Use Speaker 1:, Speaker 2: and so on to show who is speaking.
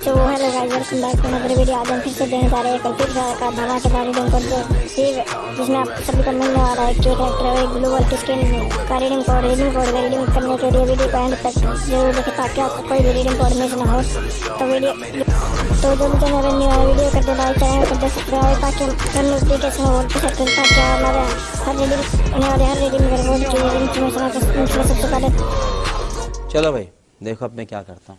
Speaker 1: तो वो hello guys welcome back to another video आज हम फिर से देने जा रहे हैं फिर का धमाकेदार रीडिंग कोड जो फिर जिसमें आप सभी को मिलने वाला है के और एक ग्लोबल की स्क्रीन का रीडिंग कोड रीडिंग कोड का रीडिंग करने के लिए वीडियो को एंड तक ज़रूर देखें ताकि आपको कोई भी रीडिंग कोड मिस ना हो। तो वीडियो तो जल्दी चैनल न्यू है वीडियो कर दे लाइक चैनल कर सब्सक्राइब ताकि हम नोटिफिकेशन हो कर सकते हैं ताकि हमारे हर रीडिंग आने वाले हर रीडिंग में बहुत चीज़ें इन्फॉर्मेशन सबसे पहले
Speaker 2: चलो भाई, देखो अब मैं क्या करता हूँ।